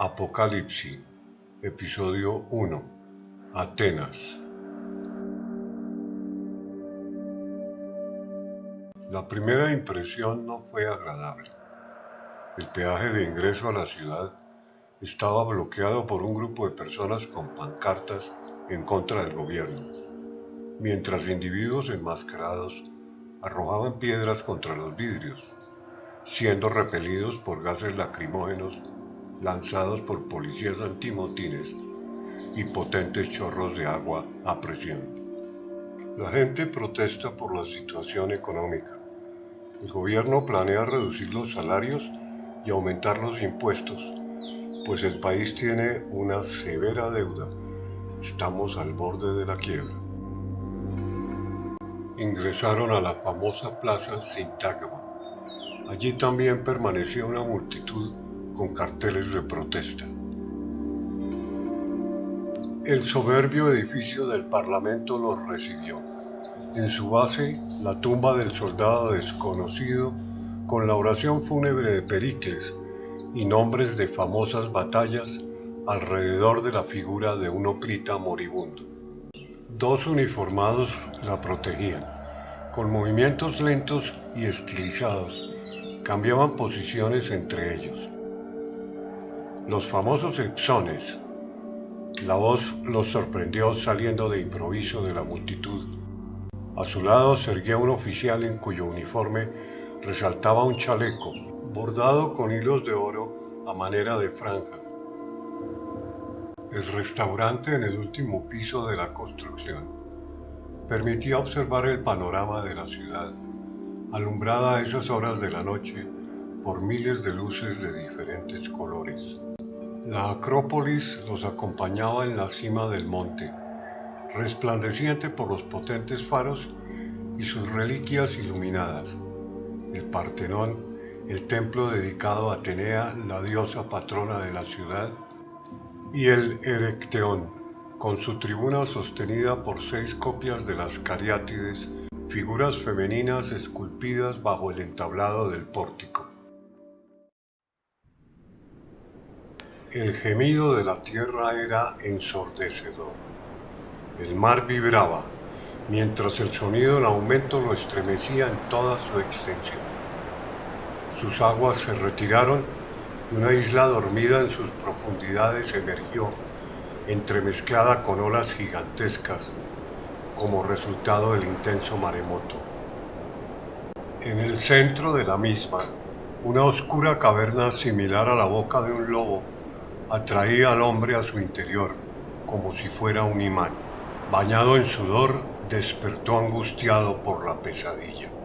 Apocalipsis, episodio 1. Atenas. La primera impresión no fue agradable. El peaje de ingreso a la ciudad estaba bloqueado por un grupo de personas con pancartas en contra del gobierno, mientras individuos enmascarados arrojaban piedras contra los vidrios, siendo repelidos por gases lacrimógenos lanzados por policías antimotines y potentes chorros de agua a presión. La gente protesta por la situación económica. El gobierno planea reducir los salarios y aumentar los impuestos, pues el país tiene una severa deuda. Estamos al borde de la quiebra. Ingresaron a la famosa plaza Sintagma. Allí también permanecía una multitud con carteles de protesta. El soberbio edificio del Parlamento los recibió. En su base, la tumba del soldado desconocido con la oración fúnebre de Pericles y nombres de famosas batallas alrededor de la figura de un oprita moribundo. Dos uniformados la protegían. Con movimientos lentos y estilizados, cambiaban posiciones entre ellos los famosos Epsones. La voz los sorprendió saliendo de improviso de la multitud. A su lado se erguía un oficial en cuyo uniforme resaltaba un chaleco bordado con hilos de oro a manera de franja. El restaurante en el último piso de la construcción permitía observar el panorama de la ciudad, alumbrada a esas horas de la noche por miles de luces de diferentes colores. La Acrópolis los acompañaba en la cima del monte, resplandeciente por los potentes faros y sus reliquias iluminadas. El Partenón, el templo dedicado a Atenea, la diosa patrona de la ciudad, y el Erecteón, con su tribuna sostenida por seis copias de las cariátides, figuras femeninas esculpidas bajo el entablado del pórtico. El gemido de la tierra era ensordecedor. El mar vibraba, mientras el sonido en aumento lo estremecía en toda su extensión. Sus aguas se retiraron y una isla dormida en sus profundidades emergió, entremezclada con olas gigantescas, como resultado del intenso maremoto. En el centro de la misma, una oscura caverna similar a la boca de un lobo atraía al hombre a su interior como si fuera un imán. Bañado en sudor, despertó angustiado por la pesadilla.